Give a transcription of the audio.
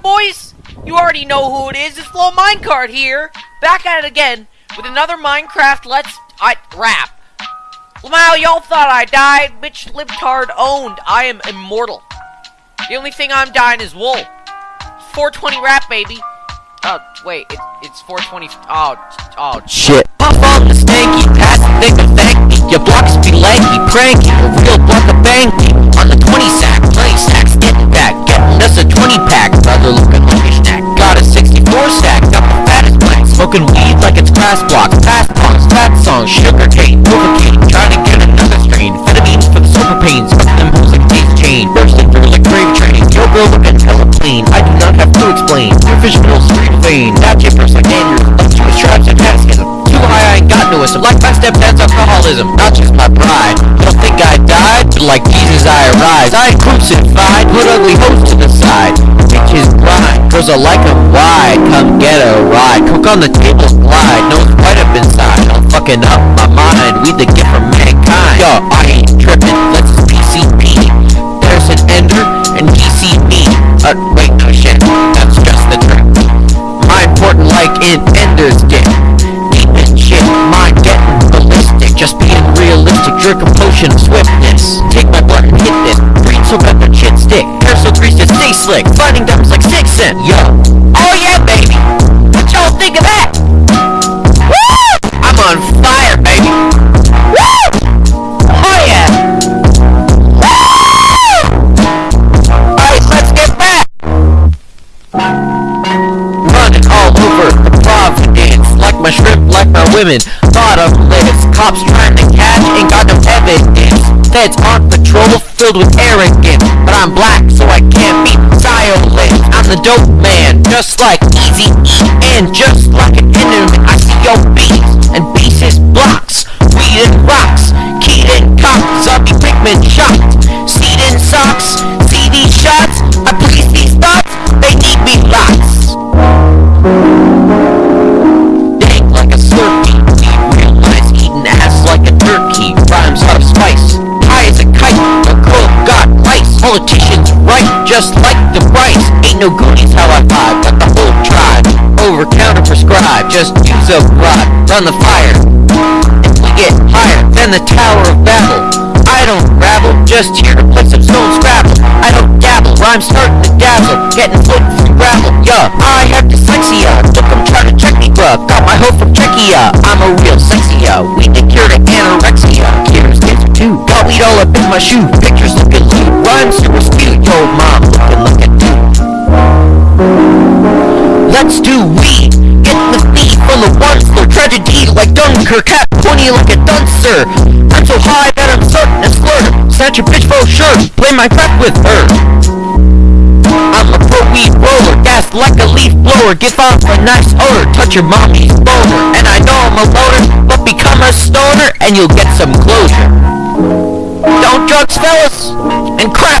up, boys? You already know who it is. It's Flow Minecart here, back at it again with another Minecraft Let's I rap. Wow, y'all thought I died. Bitch, libtard owned. I am immortal. The only thing I'm dying is wool. 420 rap, baby. Oh, wait, it, it's 420. Oh, oh, shit. Puff on the stanky, pass the thing of thank me. Your blocks be lanky, pranky, like it's grass blocks, fast punks, fat songs, sugar cane, novocaine. Trying to get another strain. Amphetamines for the super pains. Fuck them hoes like daisy chain. Bursting through like grave train. Yo, girl looking hella clean. I do not have to explain. Your fish middle street vein. That jippers like Andrews. Up to his tribes and masochism. Too high, I ain't got no wisdom. Like my stepdad's alcoholism. Not just my pride. Don't think I died? But like Jesus, I arise. I crucified. Put ugly hoes to the side. Bitches grind. Girls are like 'em wide. Come get a ride. Cook on the table, glide. No one's right up inside. I'm fucking up my mind. We the gift from mankind. Yo, I ain't tripping. Let's PCP. There's an ender and DCB. Uh, wait, no shit. That's just the trick. My important like in Ender's Game. Deep in shit, mind getting ballistic. Just being realistic, jerk a Running all over the Providence Like my shrimp, like my women. Lists Cops trying to catch Ain't got no evidence. Feds on patrol Filled with arrogance. But I'm black so I can't be silent I'm the dope man Just like Easy E And just like an enemy I see your beats And bases blocks Just like the rice Ain't no goonies how I vibe Got the whole tribe Over counter prescribed Just use a rod Run the fire And we get higher Than the Tower of Babel. I don't rabble, just here to play some stone scrabble. I don't dabble, rhymes starting to dazzle. Getting foot from gravel, yeah I have dyslexia, look I'm trying to check me bruh Got my hoe from Czechia, I'm a real sexy We the cure to anorexia. Here's cancer too, got weed all up in my shoe. Pictures looking pointy like a duncer I'm so high that I'm certain to slur Snatch a bitch for sure, play my crack with her. I'm a pro weed roller, gas like a leaf blower. Give off a nice odor, touch your mommy's boner. And I know I'm a loner, but become a stoner And you'll get some closure. Don't drugs fellas, and crack